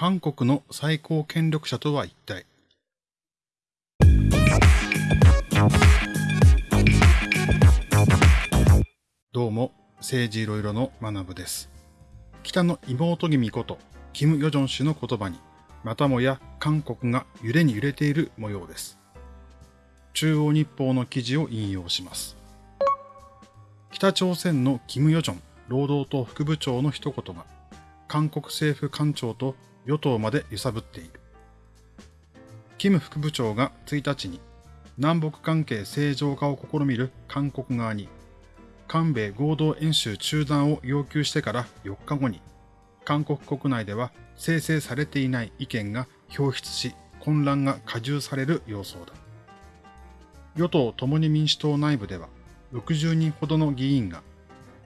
韓国の最高権力者とは一体？どうも、政治いろいろの学部です。北の妹君こと、キム・ヨジョン氏の言葉に、またもや韓国が揺れに揺れている模様です。中央日報の記事を引用します。北朝鮮のキム・ヨジョン労働党副部長の一言が、韓国政府官庁と与党まで揺さぶっている。キム副部長が1日に南北関係正常化を試みる韓国側に韓米合同演習中断を要求してから4日後に韓国国内では生成されていない意見が表出し混乱が加重される様相だ。与党共に民主党内部では60人ほどの議員が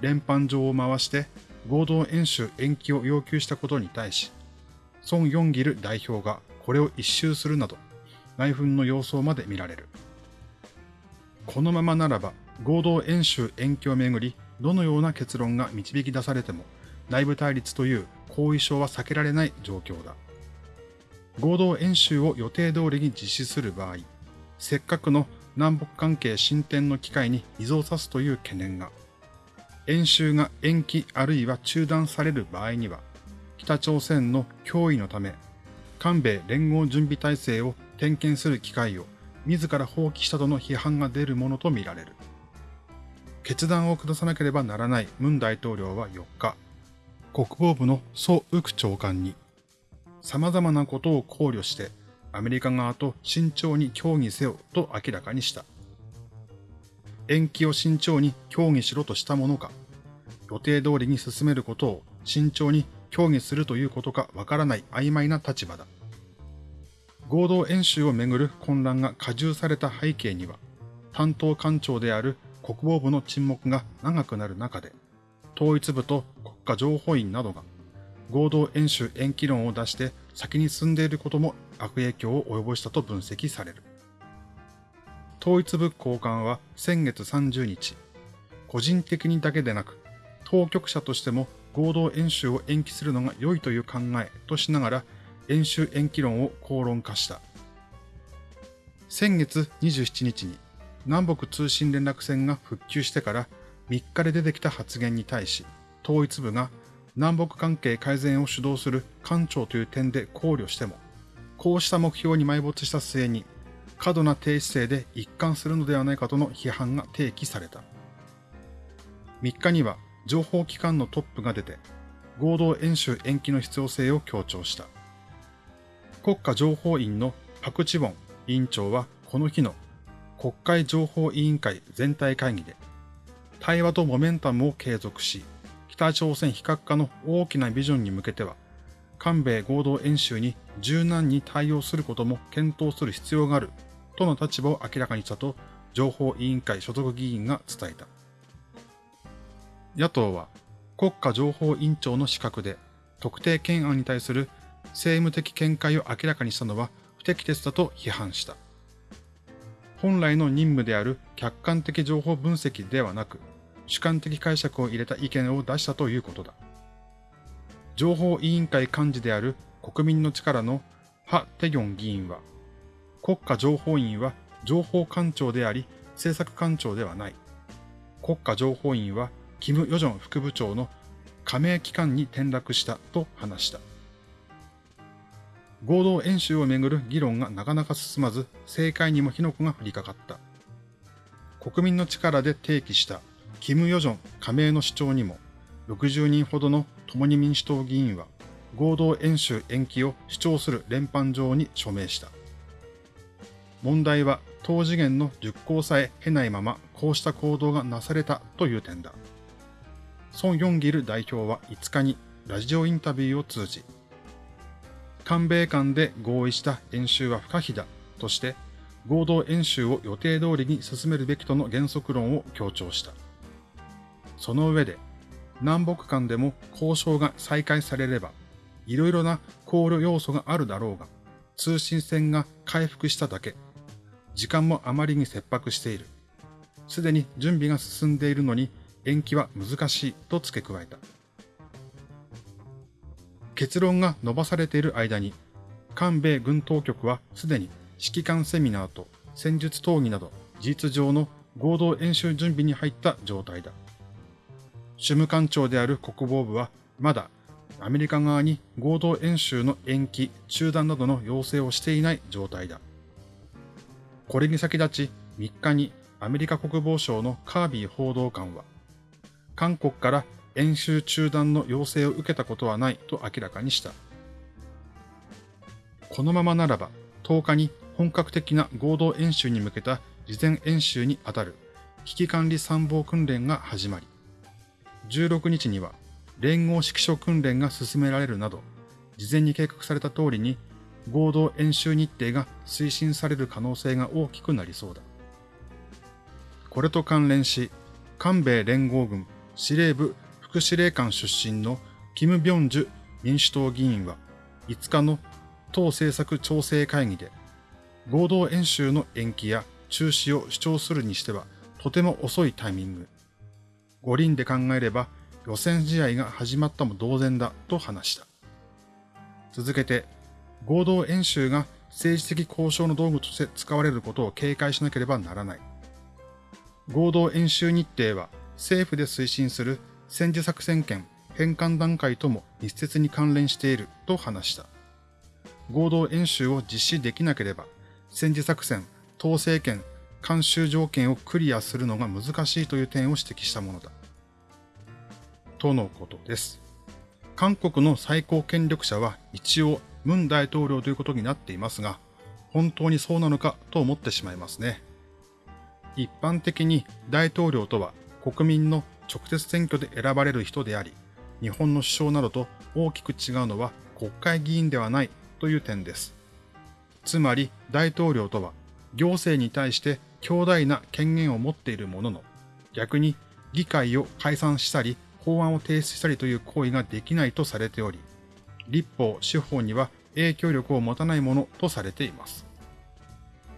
連邦上を回して合同演習延期を要求したことに対し、ソン・ヨンギル代表がこれを一周するなど、内紛の様相まで見られる。このままならば、合同演習延期をめぐり、どのような結論が導き出されても、内部対立という後遺症は避けられない状況だ。合同演習を予定通りに実施する場合、せっかくの南北関係進展の機会に依存さすという懸念が、演習が延期あるいは中断される場合には、北朝鮮の脅威のため、韓米連合準備体制を点検する機会を自ら放棄したとの批判が出るものとみられる。決断を下さなければならないムン大統領は4日、国防部のソ・ウク長官に、様々なことを考慮してアメリカ側と慎重に協議せよと明らかにした。延期を慎重に協議しろとしたものか、予定通りに進めることを慎重に協議するということかわからない曖昧な立場だ。合同演習をめぐる混乱が加重された背景には、担当官庁である国防部の沈黙が長くなる中で、統一部と国家情報院などが合同演習延期論を出して先に進んでいることも悪影響を及ぼしたと分析される。統一部高官は先月30日、個人的にだけでなく、当局者としても合同演習を延期するのが良いという考えとしながら、演習延期論を口論化した。先月27日に南北通信連絡線が復旧してから3日で出てきた発言に対し、統一部が南北関係改善を主導する官庁という点で考慮しても、こうした目標に埋没した末に過度な低姿勢で一貫するのではないかとの批判が提起された。3日には情報機関のトップが出て、合同演習延期の必要性を強調した。国家情報院のパクチボン委員長はこの日の国会情報委員会全体会議で、対話とモメンタムを継続し、北朝鮮非核化の大きなビジョンに向けては、韓米合同演習に柔軟に対応することも検討する必要があるとの立場を明らかにしたと、情報委員会所属議員が伝えた。野党は、国家情報委員長の資格で、特定懸案に対する政務的見解を明らかにしたのは不適切だと批判した。本来の任務である客観的情報分析ではなく、主観的解釈を入れた意見を出したということだ。情報委員会幹事である国民の力のハ・テギョン議員は、国家情報院は情報官庁であり、政策官庁ではない。国家情報院は、キム・ヨジョン副部長の加盟機関に転落したと話した。合同演習をめぐる議論がなかなか進まず、政界にも火の粉が降りかかった。国民の力で提起したキム・ヨジョン加盟の主張にも、60人ほどの共に民主党議員は合同演習延期を主張する連邦上に署名した。問題は当次元の熟考さえ経ないままこうした行動がなされたという点だ。ソン・ヨンギル代表は5日にラジオインタビューを通じ、韓米間で合意した演習は不可避だとして、合同演習を予定通りに進めるべきとの原則論を強調した。その上で、南北間でも交渉が再開されれば、いろいろな考慮要素があるだろうが、通信線が回復しただけ時間もあまりに切迫している。すでに準備が進んでいるのに延期は難しいと付け加えた。結論が伸ばされている間に、韓米軍当局はすでに指揮官セミナーと戦術討議など事実上の合同演習準備に入った状態だ。主務官庁である国防部はまだアメリカ側に合同演習の延期、中断などの要請をしていない状態だ。これに先立ち3日にアメリカ国防省のカービー報道官は、韓国から演習中断の要請を受けたことはないと明らかにした。このままならば10日に本格的な合同演習に向けた事前演習にあたる危機管理参謀訓練が始まり、16日には連合指揮所訓練が進められるなど、事前に計画された通りに合同演習日程が推進される可能性が大きくなりそうだ。これと関連し、韓米連合軍司令部副司令官出身のキム・ビョンジュ民主党議員は5日の党政策調整会議で合同演習の延期や中止を主張するにしてはとても遅いタイミング。五輪で考えれば予選試合が始まったも同然だと話した。続けて、合同演習が政治的交渉の道具として使われることを警戒しなければならない。合同演習日程は政府で推進する戦時作戦権返還段階とも密接に関連していると話した。合同演習を実施できなければ戦時作戦、統制権、監修条件をクリアするのが難しいという点を指摘したものだ。とのことです。韓国の最高権力者は一応ムン大統領ということになっていますが、本当にそうなのかと思ってしまいますね。一般的に大統領とは国民の直接選挙で選ばれる人であり、日本の首相などと大きく違うのは国会議員ではないという点です。つまり大統領とは行政に対して強大な権限を持っているものの、逆に議会を解散したり法案を提出したりという行為ができないとされており、立法、司法には影響力を持たないものとされています。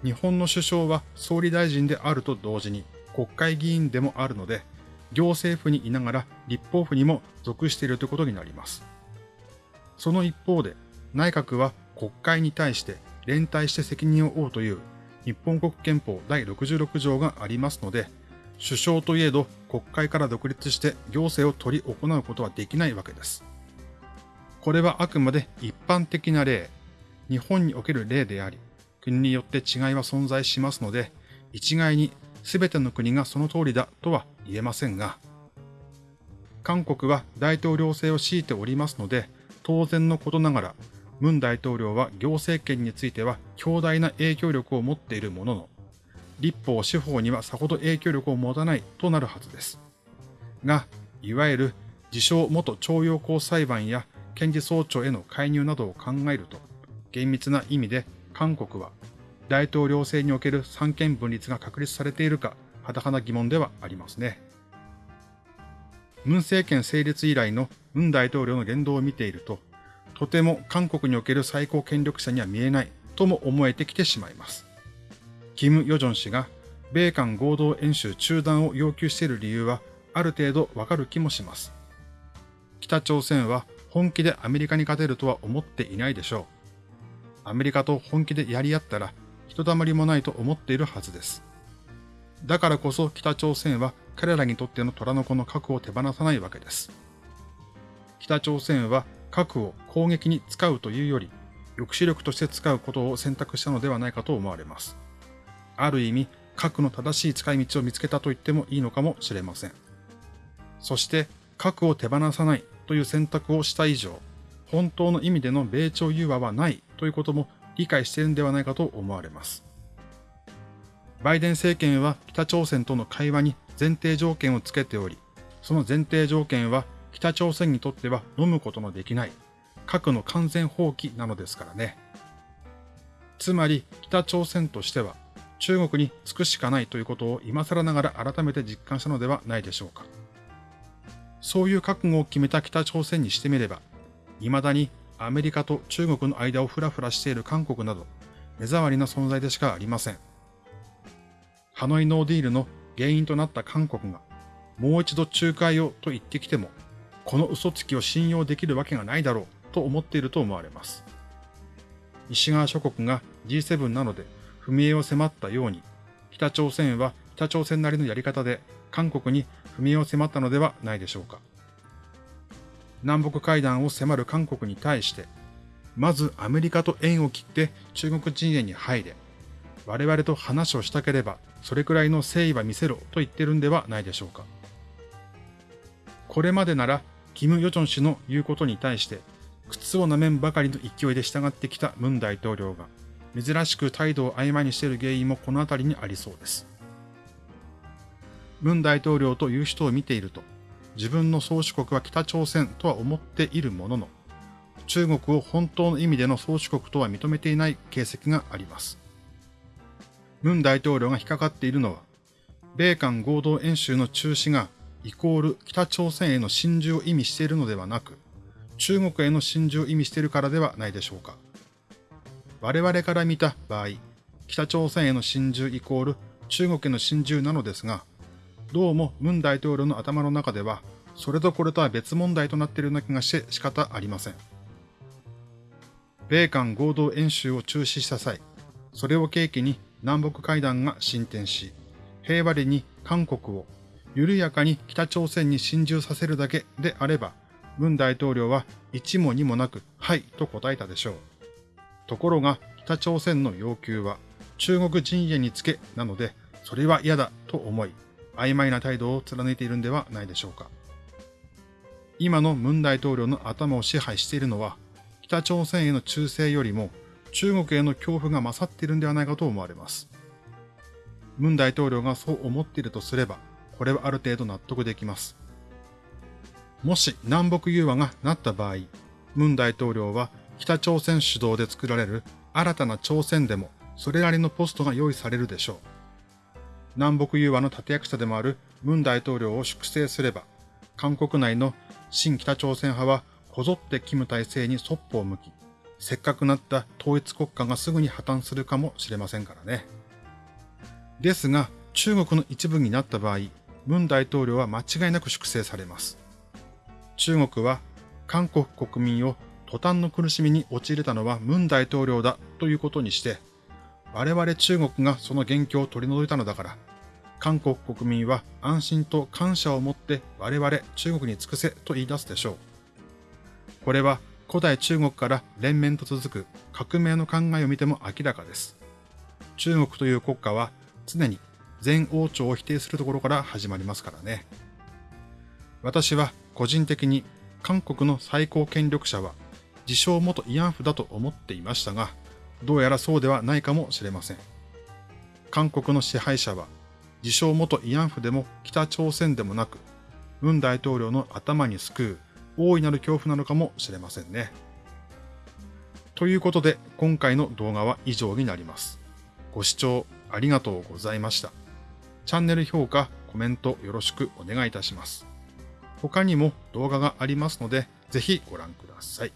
日本の首相は総理大臣であると同時に国会議員でもあるので、行政府にいながら立法府にも属しているということになります。その一方で、内閣は国会に対して連帯して責任を負うという日本国憲法第66条がありますので、首相といえど国会から独立して行政を取り行うことはできないわけです。これはあくまで一般的な例、日本における例であり、国によって違いは存在しますので、一概に全ての国がその通りだとは言えませんが、韓国は大統領制を強いておりますので、当然のことながら、ムン大統領は行政権については強大な影響力を持っているものの、立法、司法にはさほど影響力を持たないとなるはずです。が、いわゆる自称元徴用工裁判や検事総長への介入などを考えると、厳密な意味で韓国は大統領制における三権分立が確立されているか、はたはな疑問ではありますね。ムン政権成立以来のムン大統領の言動を見ていると、とても韓国における最高権力者には見えないとも思えてきてしまいます。キム・ヨジョン氏が米韓合同演習中断を要求している理由はある程度わかる気もします。北朝鮮は本気でアメリカに勝てるとは思っていないでしょう。アメリカと本気でやり合ったら、ひとたまりもないと思っているはずです。だからこそ北朝鮮は彼らにとっての虎の子の核を手放さないわけです。北朝鮮は核を攻撃に使うというより、抑止力として使うことを選択したのではないかと思われます。ある意味、核の正しい使い道を見つけたと言ってもいいのかもしれません。そして、核を手放さないという選択をした以上、本当の意味での米朝融和はないということも理解しているんではないかと思われます。バイデン政権は北朝鮮との会話に前提条件をつけており、その前提条件は北朝鮮にとっては飲むことのできない核の完全放棄なのですからね。つまり北朝鮮としては中国につくしかないということを今更ながら改めて実感したのではないでしょうか。そういう覚悟を決めた北朝鮮にしてみれば、未だにアメリカと中国の間をフラフラしている韓国など、目障りな存在でしかありません。ハノイノーディールの原因となった韓国が、もう一度仲介をと言ってきても、この嘘つきを信用できるわけがないだろうと思っていると思われます。西側諸国が G7 なので踏み絵を迫ったように、北朝鮮は北朝鮮なりのやり方で韓国に踏み絵を迫ったのではないでしょうか。南北会談を迫る韓国に対して、まずアメリカと縁を切って中国陣営に入れ、我々と話をしたければそれくらいの誠意は見せろと言ってるんではないでしょうか。これまでなら、キム・ヨジョン氏の言うことに対して、靴を舐めんばかりの勢いで従ってきたムン大統領が、珍しく態度を曖昧にしている原因もこの辺りにありそうです。ムン大統領という人を見ていると、自分の宗主国は北朝鮮とは思っているものの、中国を本当の意味での宗主国とは認めていない形跡があります。ムン大統領が引っかかっているのは、米韓合同演習の中止がイコール北朝鮮への侵従を意味しているのではなく、中国への侵従を意味しているからではないでしょうか。我々から見た場合、北朝鮮への侵従イコール中国への侵従なのですが、どうもムン大統領の頭の中では、それとこれとは別問題となっているような気がして仕方ありません。米韓合同演習を中止した際、それを契機に南北会談が進展し、平和裏に韓国を緩やかに北朝鮮に侵入させるだけであれば、文大統領は一も二もなく、はいと答えたでしょう。ところが、北朝鮮の要求は、中国陣営につけなので、それは嫌だと思い、曖昧な態度を貫いているんではないでしょうか。今の文大統領の頭を支配しているのは、北朝鮮への忠誠よりも中国への恐怖が勝っているんではないかと思われます。文大統領がそう思っているとすれば、これはある程度納得できます。もし南北融和がなった場合、文大統領は北朝鮮主導で作られる新たな朝鮮でもそれなりのポストが用意されるでしょう。南北融和の立役者でもある文大統領を粛清すれば、韓国内の新北朝鮮派はこぞってキム体制にそっぽを向き、せっかくなった統一国家がすぐに破綻するかもしれませんからね。ですが、中国の一部になった場合、文大統領は間違いなく粛清されます。中国は韓国国民を途端の苦しみに陥れたのは文大統領だということにして、我々中国がその元凶を取り除いたのだから、韓国国民は安心と感謝を持って我々中国に尽くせと言い出すでしょう。これは古代中国から連綿と続く革命の考えを見ても明らかです。中国という国家は常に前王朝を否定するところから始まりますからね。私は個人的に韓国の最高権力者は自称元慰安婦だと思っていましたが、どうやらそうではないかもしれません。韓国の支配者は自称元慰安婦でも北朝鮮でもなく、文大統領の頭にすくう大いなる恐怖なのかもしれませんね。ということで今回の動画は以上になります。ご視聴ありがとうございました。チャンネル評価、コメントよろしくお願いいたします。他にも動画がありますので、ぜひご覧ください。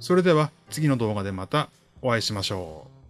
それでは次の動画でまたお会いしましょう。